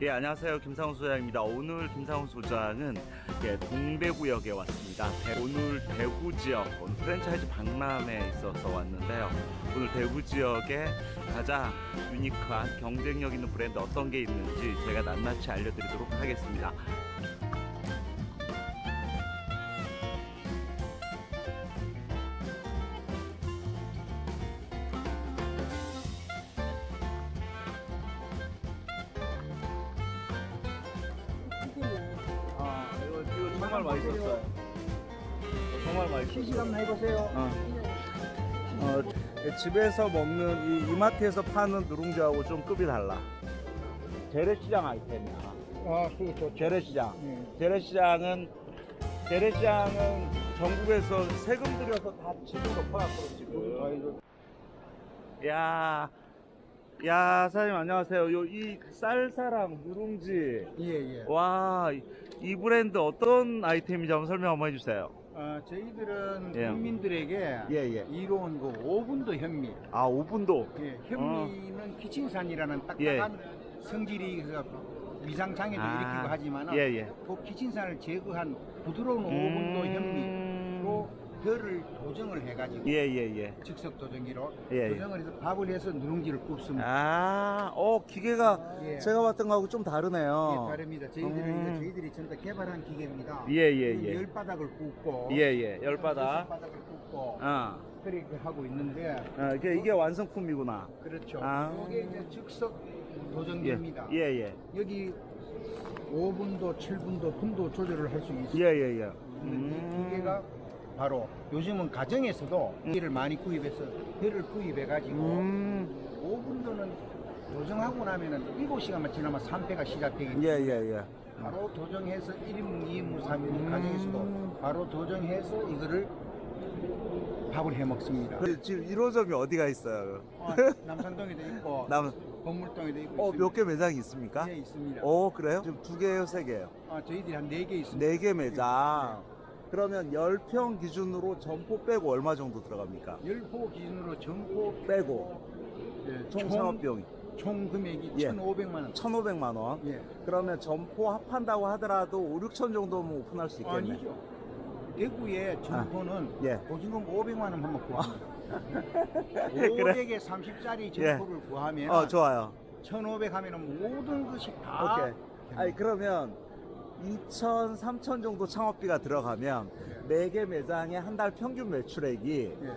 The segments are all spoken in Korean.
예, 안녕하세요. 김상훈 소장입니다. 오늘 김상훈 소장은 예, 동대구역에 왔습니다. 대- 오늘 대구 지역, 오늘 프랜차이즈 박람회에 있어서 왔는데요. 오늘 대구 지역에 가장 유니크한 경쟁력 있는 브랜드 어떤 게 있는지 제가 낱낱이 알려드리도록 하겠습니다. 정말 맛있었어요. 정말 맛있었어요. 시식 한번 해보세요. 어. 어, 집에서 먹는 이 이마트에서 파는 누룽지하고 좀 급이 달라. 재래시장 아이템이야. 아, 그거 좋죠. 재래시장. 네. 재래시장은 재래시장은 전국에서 세금 들여서 다 집을 덮어놨거든 지금. 야, 야 사장님 안녕하세요. 요 이 쌀사랑 누룽지. 예, 예. 와, 이- 이 브랜드 어떤 아이템인지 한번 설명 한번 해주세요. 어, 저희들은 예. 국민들에게 예, 예. 이로운 그 5분도 현미. 아, 5분도. 예, 현미는 키친산이라는 딱딱한 예. 성질이 그 위상장애도 아, 일으키고 하지만 예, 예. 그 키친산을 제거한 부드러운 5분도 현미로 벼를 도정을 해가지고 음. 예, 예, 예. 즉석 도정기로 예, 예. 도정을 해서 밥을 해서 누룽지를 굽습니다. 아, 어, 기계가 예. 제가 봤던 거하고 좀 예, 다르네요. 다릅니다. 저희들은 음. 저희들이 전부 다 개발한 기계입니다. 예, 예, 예. 열 바닥을 굽고 예, 예. 열 바닥. 바닥을 굽고 어. 그렇게 하고 있는데 어, 이게, 이게 완성품이구나. 그렇죠. 아. 이게 이제 즉석 예. 도전기입니다. 예, 예. 여기 5분도, 7분도 분도 조절을 할 수 있어요. 예, 예, 예. 이 음. 기계가 바로 요즘은 가정에서도 기계를 많이 구입해서 배를 구입해 가지고 음. 5분도는 도정하고 나면은 7시간만 지나면 3패가 시작되기 때문에 예, 예, 예. 바로 도정해서 1인분, 2인분, 3인분 음. 가정에서도 바로 도정해서 이거를 밥을 해 먹습니다. 그, 지금 1호점이 어디가 있어요? 어, 남산동에도 있고 남, 건물동에도 있고 어. 몇 개 매장이 있습니까? 예, 있습니다. 어, 그래요? 지금 두 개예요, 세 개예요? 아, 저희들이 한 네 개 있습니다. 네 개 매장. 그러면 10평 기준으로 점포 빼고 얼마 정도 들어갑니까? 열포 기준으로 전포 빼고 예, 총 창업 비용이 총 금액이 예. 1,500만 원. 1,500만 원. 예. 그러면 점포 합한다고 하더라도 5, 6천 정도면 오픈할 수 있겠네. 아니죠. 대구의 점포는 예. 보증금 500만 원 한번 구합니다. 그래? 500에 30짜리 점포를 구하면 어, 좋아요. 1,500 하면 모든 것이 다 오케이. 됩니다. 아니, 그러면 2천, 3천 정도 창업비가 들어가면 네 개 매장의 한 달 평균 매출액이 예.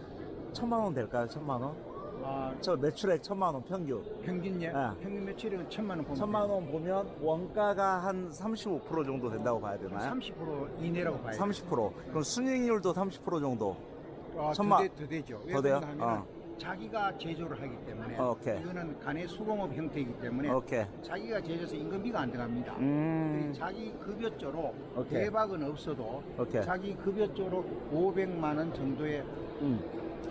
천만 원 될까요? 천만 원? 아, 저 매출액 천만 원 평균. 평균 예. 아. 평균 매출액은 1,000만 원 보면 천만 원 보면 원가가 한 35% 정도 된다고 봐야 되나요? 30% 이내라고 봐야 돼요. 30%. 그럼 순이익률도 30% 정도. 아, 천만- 더, 되죠. 왜더 돼요? 하면 어. 자기가 제조를 하기 때문에 어, 오케이. 이거는 간의 수공업 형태이기 때문에 오케이. 자기가 제조해서 임금비가 안 들어갑니다. 음. 자기 급여조로 오케이. 대박은 없어도 오케이. 자기 급여조로 500만 원 정도의 음.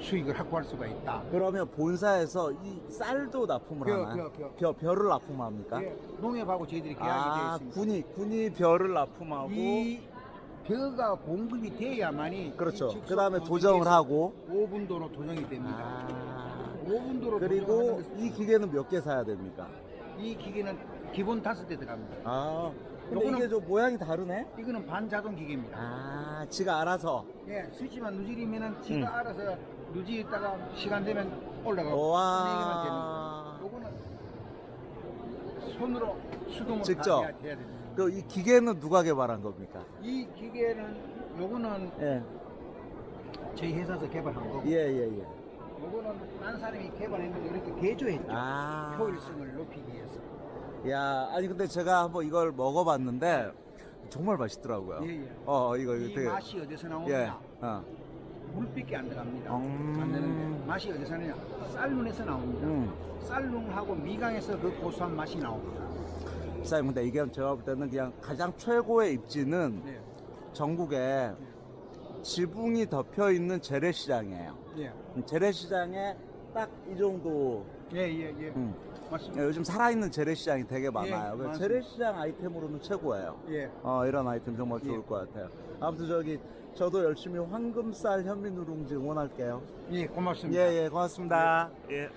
수익을 확보할 수가 있다. 그러면 본사에서 이 쌀도 납품을 벼, 하나요? 벼, 벼. 벼, 벼를 납품합니까? 예, 농협하고 저희들이 계약이 아, 되어 있습니다. 군이, 군이 벼를 납품하고. 이 벼가 공급이 돼야만이 그렇죠. 그 다음에 도정을 하고. 5분도로 도정이 됩니다. 아. 5분도로 그리고 이 기계는 몇 개 사야 됩니까? 이 기계는 기본 다섯 대 들어갑니다. 아. 근데 요거는- 이게 좀 모양이 다르네? 이거는 반자동 기계입니다. 아, 지가 알아서. 예, 스위치만 누지리면은 지가 음. 알아서 누지다가 시간 되면 올라가고 와. 요거는 손으로 수동으로 직접? 다 해야, 해야 됩니다. 그 이 기계는 누가 개발한 겁니까? 이 기계는 요거는 예. 저희 회사에서 개발한 거고 예, 예, 예. 요거는 딴 사람이 개발했는데 이렇게 개조했죠. 아. 효율성을 높이기 위해서. 야, 아니 근데 제가 한번 이걸 먹어봤는데 정말 맛있더라고요. 예, 예. 어, 이거 이 되게 맛이 어디서 예. 나오느냐? 어. 물밖에 안 들어갑니다. 음. 안 되는데 맛이 어디서 나느냐? 쌀눈에서 나옵니다. 음. 쌀눈하고 미강에서 그 고소한 맛이 나옵니다. 사장님 근데 이게 제가 볼 때는 그냥 가장 최고의 입지는 네. 전국에 지붕이 덮여 있는 재래시장이에요. 예. 재래시장에 딱 이 정도 예, 예, 예. 음. 맞습니다. 요즘 살아있는 재래시장이 되게 많아요. 예, 그래서 맞습니다. 재래시장 아이템으로는 최고예요. 예. 어, 이런 아이템 정말 예. 좋을 것 같아요. 아무튼 저기 저도 열심히 황금쌀 현미 누룽지 응원할게요. 예, 고맙습니다. 예, 예, 고맙습니다. 예.